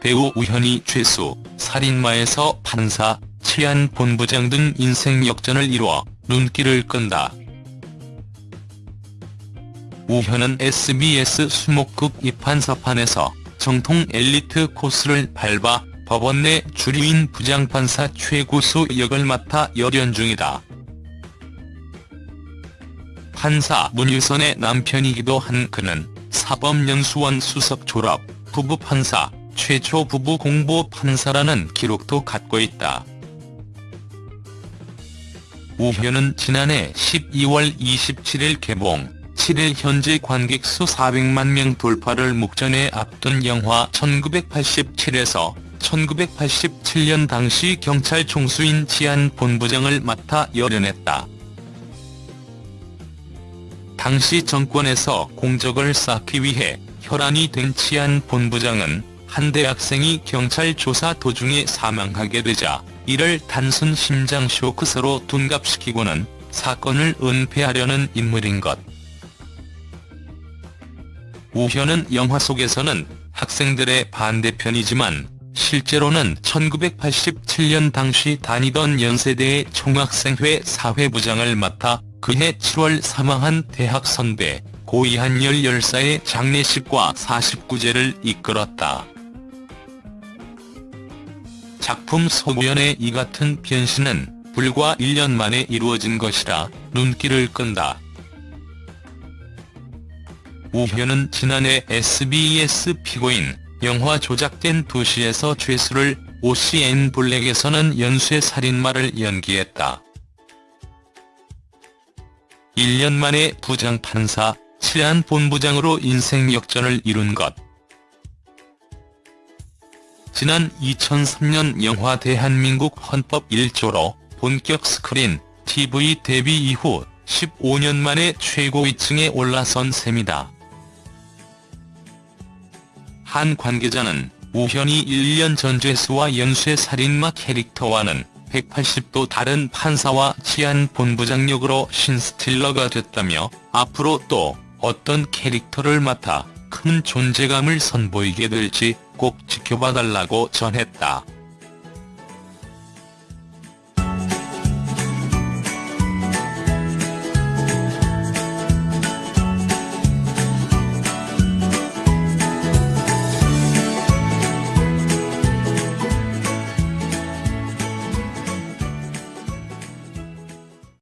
그리고 우연히 죄수, 살인마에서 판사, 치안본부장 등 인생 역전을 이루어 눈길을 끈다. 우현은 SBS 수목급 입판사판에서 정통 엘리트 코스를 밟아 법원 내 주류인 부장판사 최고수 역을 맡아 열연 중이다. 판사 문유선의 남편이기도 한 그는 사법연수원 수석 졸업, 부부 판사, 최초 부부 공보 판사라는 기록도 갖고 있다. 우현은 지난해 12월 27일 개봉, 7일 현재 관객 수 400만 명 돌파를 목전에 앞둔 영화 1987에서 1987년 당시 경찰 총수인 치안 본부장을 맡아 열연했다. 당시 정권에서 공적을 쌓기 위해 혈안이 된 치안 본부장은 한 대학생이 경찰 조사 도중에 사망하게 되자 이를 단순 심장 쇼크서로 둔갑시키고는 사건을 은폐하려는 인물인 것. 우현은 영화 속에서는 학생들의 반대편이지만 실제로는 1987년 당시 다니던 연세대의 총학생회 사회부장을 맡아 그해 7월 사망한 대학 선배 고이한 14사의 장례식과 49제를 이끌었다. 작품 소구연의 이 같은 변신은 불과 1년 만에 이루어진 것이라 눈길을 끈다. 우현은 지난해 SBS 피고인, 영화 조작된 도시에서 죄수를 오시앤 블랙에서는 연쇄 살인마를 연기했다. 1년 만에 부장판사, 치안본부장으로 인생 역전을 이룬 것. 지난 2003년 영화 대한민국 헌법 1조로 본격 스크린, TV 데뷔 이후 15년 만에 최고위층에 올라선 셈이다. 한 관계자는 우현이 1년 전 죄수와 연쇄 살인마 캐릭터와는 180도 다른 판사와 치안 본부장 역으로 신스틸러가 됐다며 앞으로 또 어떤 캐릭터를 맡아 큰 존재감을 선보이게 될지 꼭 지켜봐달라고 전했다.